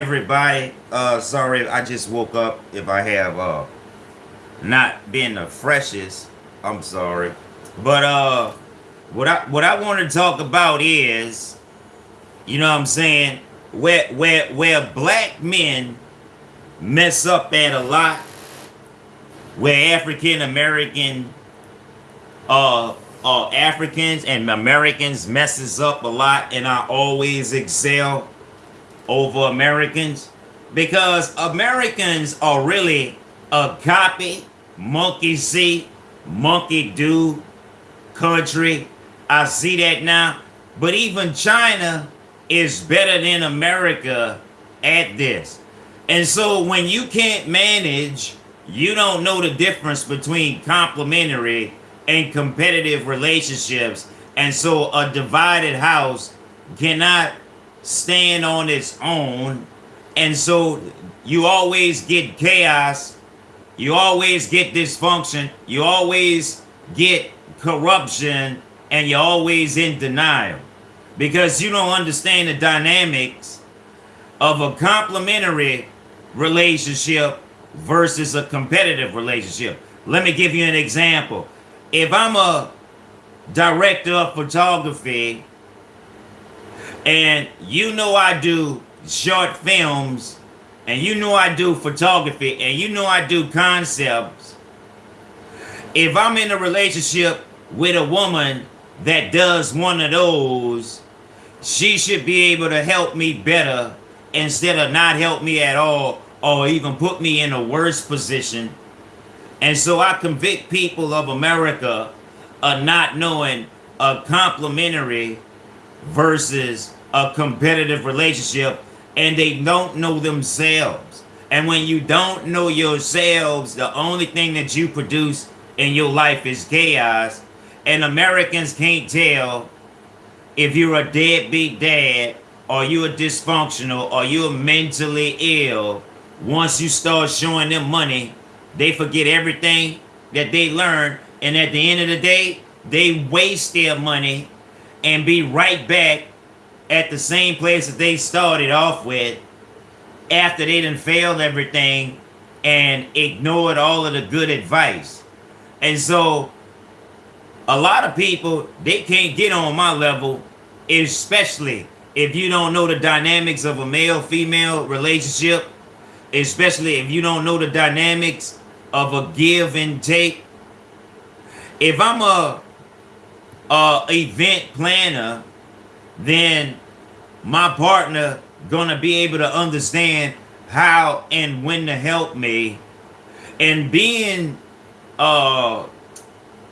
everybody. Uh, sorry, I just woke up. If I have uh not been the freshest, I'm sorry. But uh, what I what I want to talk about is, you know, what I'm saying where where where black men mess up at a lot, where African American uh uh Africans and Americans messes up a lot, and I always excel over Americans because Americans are really a copy, monkey see, monkey do country. I see that now. But even China is better than America at this. And so when you can't manage, you don't know the difference between complementary and competitive relationships. And so a divided house cannot stand on its own. And so you always get chaos. You always get dysfunction. You always get corruption. And you're always in denial. Because you don't understand the dynamics of a complementary relationship versus a competitive relationship. Let me give you an example. If I'm a director of photography and you know I do short films, and you know I do photography, and you know I do concepts. If I'm in a relationship with a woman that does one of those, she should be able to help me better instead of not help me at all or even put me in a worse position. And so I convict people of America of not knowing a complementary versus a competitive relationship and they don't know themselves. And when you don't know yourselves, the only thing that you produce in your life is chaos. And Americans can't tell if you're a deadbeat dad or you're dysfunctional or you're mentally ill. Once you start showing them money, they forget everything that they learned. And at the end of the day, they waste their money and be right back at the same place that they started off with after they done failed everything and ignored all of the good advice. And so a lot of people, they can't get on my level, especially if you don't know the dynamics of a male-female relationship, especially if you don't know the dynamics of a give and take. If I'm a, a event planner then my partner gonna be able to understand how and when to help me. And being uh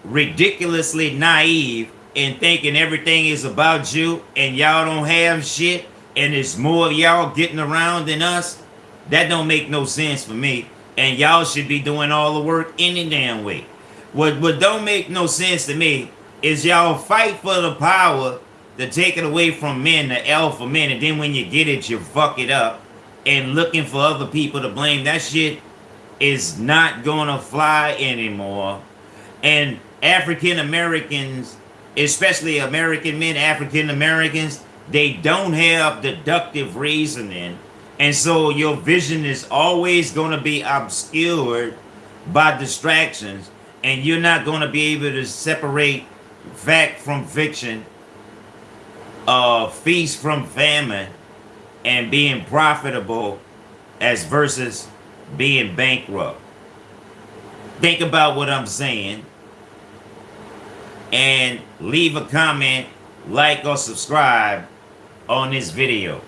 ridiculously naive and thinking everything is about you and y'all don't have shit and it's more of y'all getting around than us that don't make no sense for me. And y'all should be doing all the work any damn way. What what don't make no sense to me is y'all fight for the power to take it away from men, the alpha men, and then when you get it, you fuck it up and looking for other people to blame. That shit is not gonna fly anymore. And African Americans, especially American men, African Americans, they don't have deductive reasoning. And so your vision is always gonna be obscured by distractions. And you're not gonna be able to separate fact from fiction uh, feast from famine and being profitable as versus being bankrupt. Think about what I'm saying and leave a comment, like or subscribe on this video.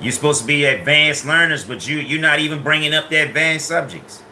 You're supposed to be advanced learners, but you, you're not even bringing up the advanced subjects.